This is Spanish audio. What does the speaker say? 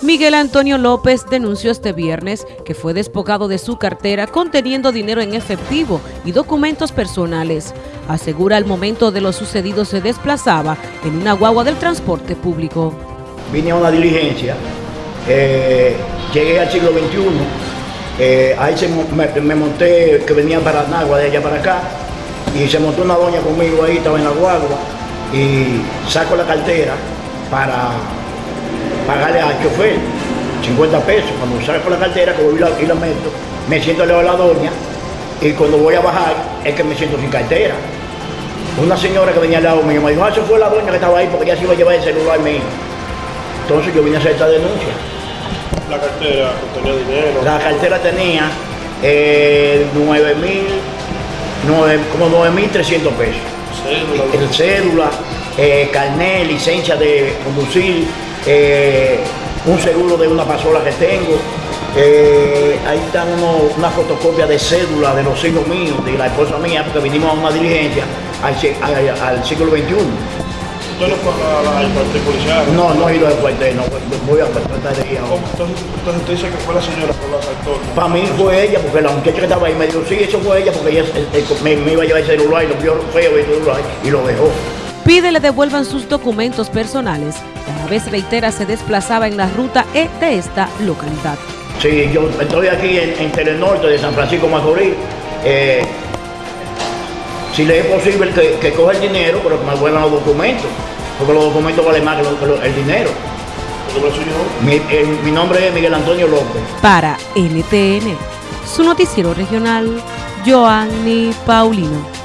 Miguel Antonio López denunció este viernes que fue despojado de su cartera conteniendo dinero en efectivo y documentos personales. Asegura al momento de lo sucedido se desplazaba en una guagua del transporte público. Vine a una diligencia, eh, llegué al siglo XXI, eh, ahí se, me, me, monté que venía para Nagua de allá para acá y se montó una doña conmigo ahí, estaba en la guagua y saco la cartera para pagarle al chofer 50 pesos. Cuando saco la cartera, que voy y la meto, me siento al lado de la doña y cuando voy a bajar es que me siento sin cartera. Una señora que venía al lado mío me dijo, ah, eso fue la doña que estaba ahí porque ya se iba a llevar el celular mío. Entonces yo vine a hacer esta denuncia. La cartera tenía dinero. La cartera tenía eh, 9 mil, como 9.300 pesos. Cédula. El cédula, eh, carnet, licencia de conducir, eh, un seguro de una pasola que tengo. Eh, ahí están una fotocopia de cédula de los hijos míos, de la esposa mía, porque vinimos a una diligencia al, al, siglo XXI. ¿Usted no fue al cuartel policial? No, no he ido al cuartel, no, voy a tratar de ir Entonces, entonces usted dice que fue la señora que lo asaltó. Para mí fue ella, porque la muchacha que estaba ahí me dijo, sí, eso fue ella, porque ella me, me, iba a llevar el celular y lo vio feo el celular y lo dejó. Pide le devuelvan sus documentos personales vez reitera se desplazaba en la ruta E de esta localidad. Sí, yo estoy aquí en, en Telenorte de San Francisco Macorís. Eh, si le es posible que, que coja el dinero, pero que me vuelvan los documentos, porque los documentos valen más que, el dinero. Mi, mi nombre es Miguel Antonio López. Para NTN, su noticiero regional, Joanny Paulino.